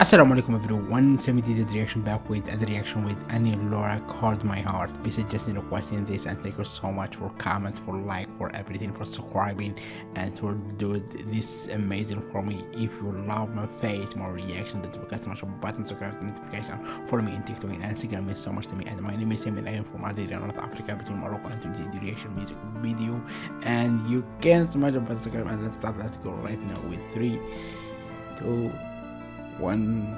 Assalamu alaikum everyone, 70 the reaction back with a reaction with Ani Lorak called my heart. Besides just requesting this and thank you so much for comments, for like, for everything, for subscribing and for doing this amazing for me. If you love my face, my reaction, that smash the button subscribe notification for me in TikTok and Instagram means so much to me. And my name is Simon I am from Algeria, North Africa, between Morocco and Tunisia. The reaction music video and you can smash the button subscribe and let's start. Let's go right now with three, two one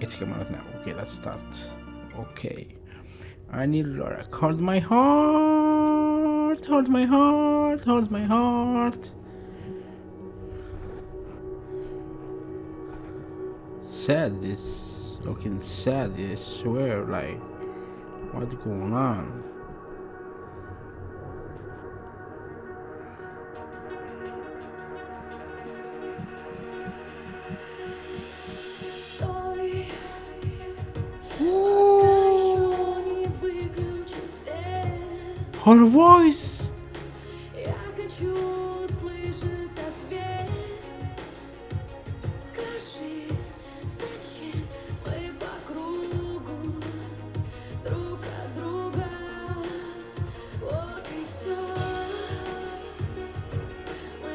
it's coming out now. Okay let's start. Okay. Ani Lorak. Hold my heart. Hold my heart. Hold my heart. Sad this looking sad. I swear like what's going on Her voice.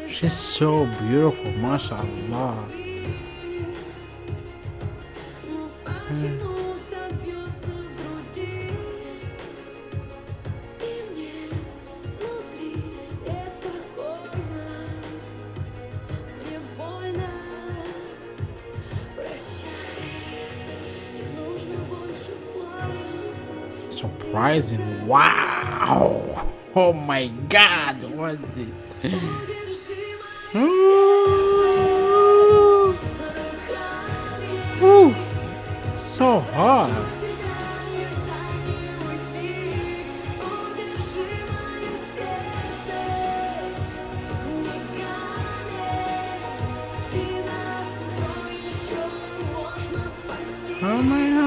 She's so beautiful, mashallah. Surprising. Wow! Oh my god, what is this? Hmm. Ooh. Ooh. So hard. Oh my god.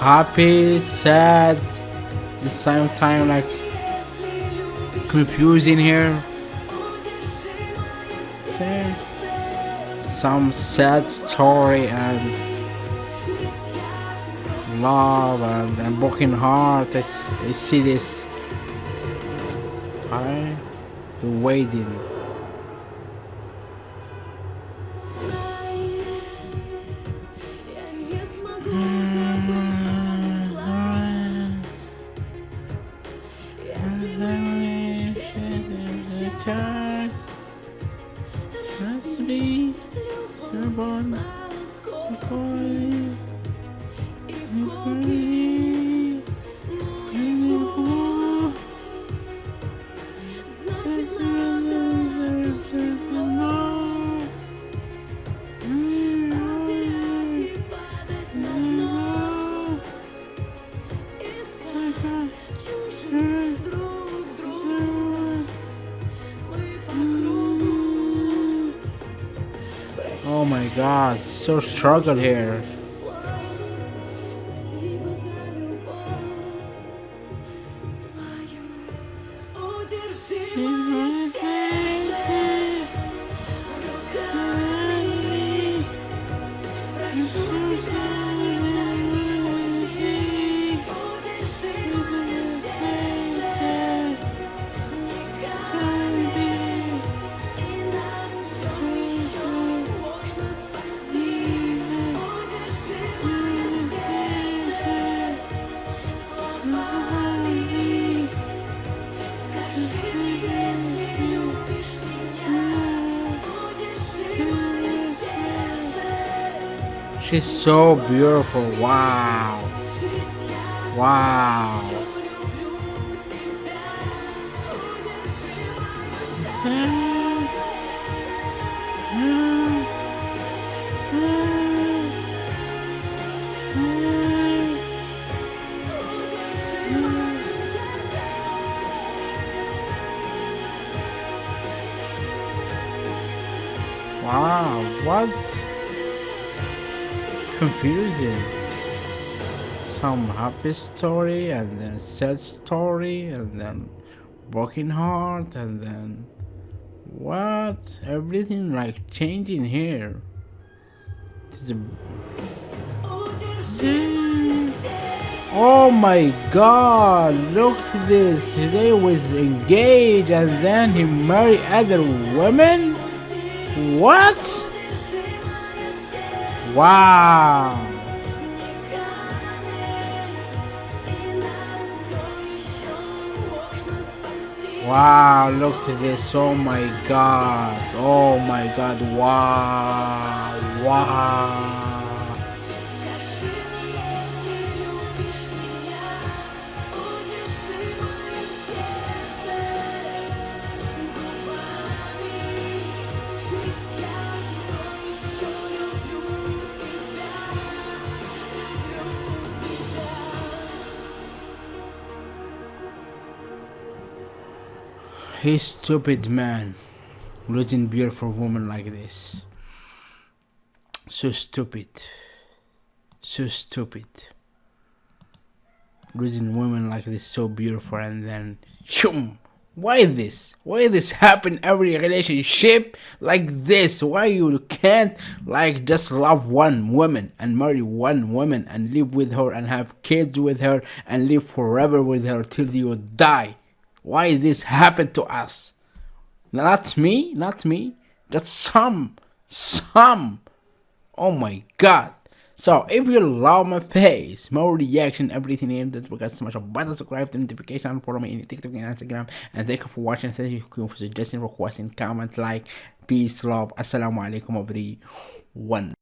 Happy, sad, same time like confusing here. Some sad story and love and, and broken heart. I, I see this. I the waiting. Rudy, Servon, McCoy. God, so struggle here. She's so beautiful. Wow. Wow. Wow, what? Confusing. Some happy story and then sad story and then broken heart and then What? Everything like changing here. Hmm. Oh my god, look at this. They was engaged and then he married other women? What? Wow. Wow, look at this. Oh my god. Oh my god. Wow. Wow. He's stupid man losing beautiful woman like this. So stupid. So stupid. Losing women like this so beautiful and then shoom. Why this? Why this happen every relationship like this? Why you can't like just love one woman and marry one woman and live with her and have kids with her and live forever with her till you die? Why this happened to us? Not me, not me, just some, some. Oh my god. So if you love my face, more reaction, everything in that so much button subscribe to notification follow me in TikTok and Instagram and thank you for watching thank you for suggesting requesting comment like peace love assalamu alaikum everyone